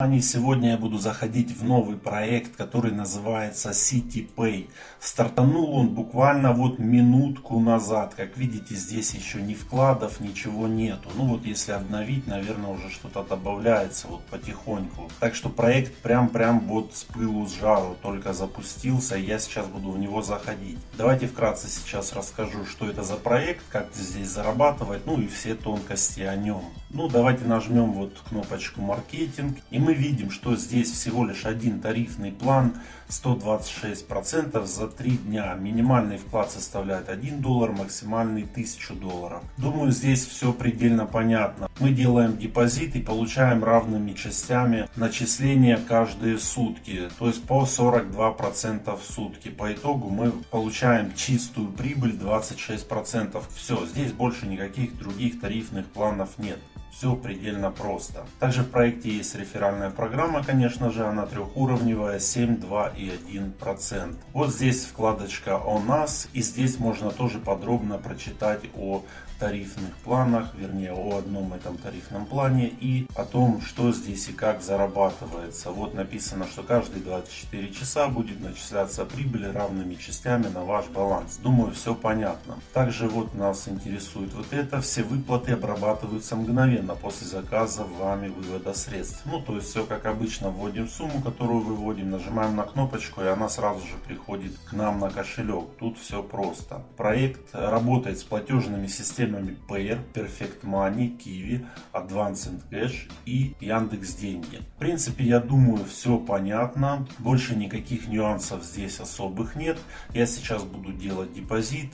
Сегодня я буду заходить в новый проект, который называется CityPay. Стартанул он буквально вот минутку назад. Как видите, здесь еще ни вкладов, ничего нету. Ну вот если обновить, наверное, уже что-то добавляется вот потихоньку. Так что проект прям-прям вот с пылу с жару только запустился. Я сейчас буду в него заходить. Давайте вкратце сейчас расскажу, что это за проект, как здесь зарабатывать, ну и все тонкости о нем. Ну давайте нажмем вот кнопочку маркетинг. И мы видим, что здесь всего лишь один тарифный план 126% за 3 дня. Минимальный вклад составляет 1 доллар, максимальный 1000 долларов. Думаю, здесь все предельно понятно. Мы делаем депозит и получаем равными частями начисления каждые сутки. То есть по 42% в сутки. По итогу мы получаем чистую прибыль 26%. Все, здесь больше никаких других тарифных планов нет. Все предельно просто. Также в проекте есть реферальная программа, конечно же, она трехуровневая, 7, 2 и 1%. Вот здесь вкладочка о нас, и здесь можно тоже подробно прочитать о тарифных планах, вернее о одном этом тарифном плане и о том, что здесь и как зарабатывается. Вот написано, что каждые 24 часа будет начисляться прибыль равными частями на ваш баланс. Думаю, все понятно. Также вот нас интересует вот это. Все выплаты обрабатываются мгновенно после заказа вами вывода средств. Ну, то есть все как обычно. Вводим сумму, которую выводим, нажимаем на кнопочку и она сразу же приходит к нам на кошелек. Тут все просто. Проект работает с платежными системами Payer, Perfect Money, Kiwi, Advanced Cash и Яндекс Деньги. В принципе, я думаю, все понятно. Больше никаких нюансов здесь особых нет. Я сейчас буду делать депозит.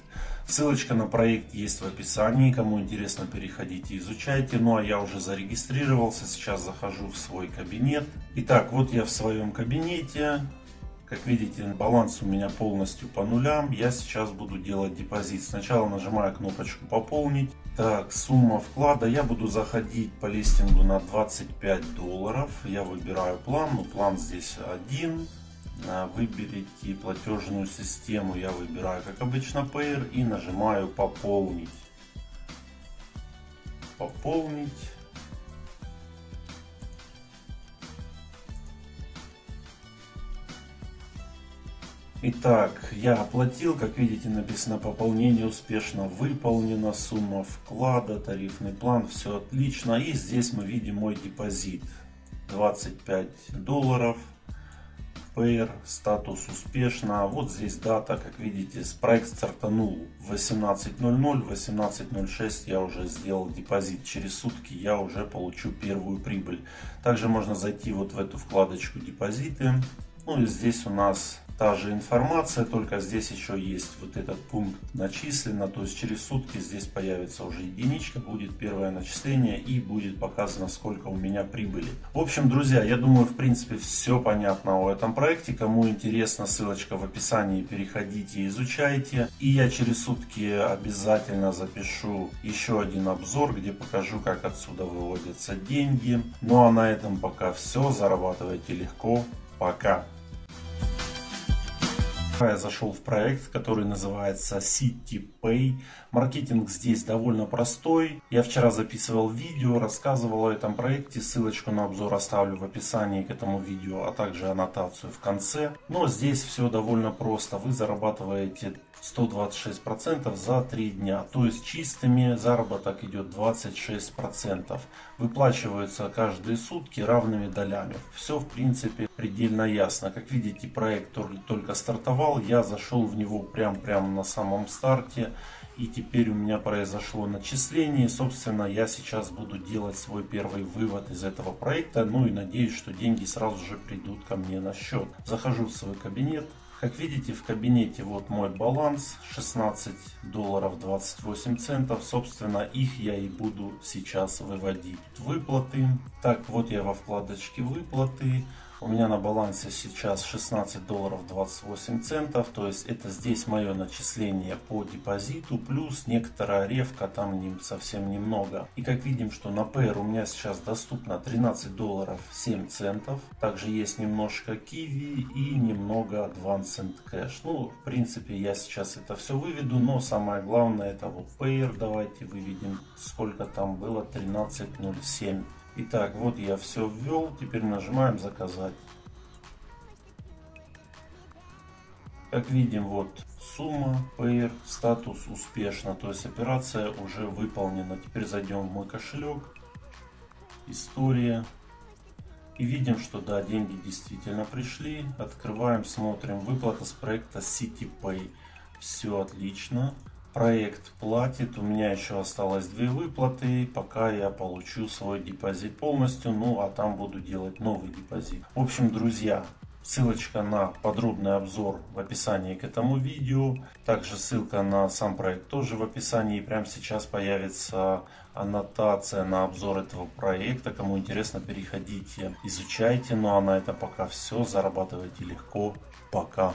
Ссылочка на проект есть в описании. Кому интересно, переходите, изучайте. Ну а я уже зарегистрировался. Сейчас захожу в свой кабинет. Итак, вот я в своем кабинете. Как видите, баланс у меня полностью по нулям. Я сейчас буду делать депозит. Сначала нажимаю кнопочку «Пополнить». Так, сумма вклада. Я буду заходить по листингу на 25 долларов. Я выбираю план. Ну, план здесь один. А, выберите платежную систему. Я выбираю, как обычно, Payer. И нажимаю «Пополнить». Пополнить. Итак, я оплатил, как видите, написано пополнение успешно выполнено, сумма вклада, тарифный план, все отлично. И здесь мы видим мой депозит 25 долларов. PR, статус успешно. Вот здесь дата, как видите, проект стартанул в 18.00, 18.06 я уже сделал депозит. Через сутки я уже получу первую прибыль. Также можно зайти вот в эту вкладочку депозиты. Ну и здесь у нас та же информация, только здесь еще есть вот этот пункт начислено, то есть через сутки здесь появится уже единичка, будет первое начисление и будет показано сколько у меня прибыли. В общем, друзья, я думаю, в принципе, все понятно о этом проекте. Кому интересно, ссылочка в описании, переходите, изучайте. И я через сутки обязательно запишу еще один обзор, где покажу, как отсюда выводятся деньги. Ну а на этом пока все. Зарабатывайте легко. Пока. Я зашел в проект, который называется City Pay. Маркетинг здесь довольно простой. Я вчера записывал видео, рассказывал о этом проекте. Ссылочку на обзор оставлю в описании к этому видео, а также аннотацию в конце. Но здесь все довольно просто. Вы зарабатываете 126% за 3 дня. То есть чистыми заработок идет 26%. Выплачиваются каждые сутки равными долями. Все в принципе предельно ясно. Как видите проект только стартовал. Я зашел в него прям прямо на самом старте. И теперь у меня произошло начисление. Собственно, я сейчас буду делать свой первый вывод из этого проекта. Ну и надеюсь, что деньги сразу же придут ко мне на счет. Захожу в свой кабинет. Как видите, в кабинете вот мой баланс 16 долларов 28 центов. Собственно, их я и буду сейчас выводить. Выплаты. Так, вот я во вкладочке выплаты. У меня на балансе сейчас 16 долларов 28 центов. То есть это здесь мое начисление по депозиту. Плюс некоторая ревка, там не, совсем немного. И как видим, что на Payer у меня сейчас доступно 13 долларов 7 центов. Также есть немножко Kiwi и немного Advanced Cash. Ну, в принципе, я сейчас это все выведу. Но самое главное это вот Payer. Давайте выведем, сколько там было. 13.07. Итак, вот я все ввел. Теперь нажимаем заказать. Как видим, вот сумма, pair, статус успешно. То есть операция уже выполнена. Теперь зайдем в мой кошелек. История. И видим, что да, деньги действительно пришли. Открываем, смотрим. Выплата с проекта CityPay. Все отлично. Проект платит. У меня еще осталось две выплаты. Пока я получу свой депозит полностью. Ну, а там буду делать новый депозит. В общем, друзья, Ссылочка на подробный обзор в описании к этому видео. Также ссылка на сам проект тоже в описании. И прямо сейчас появится аннотация на обзор этого проекта. Кому интересно, переходите, изучайте. Ну а на этом пока все. Зарабатывайте легко. Пока.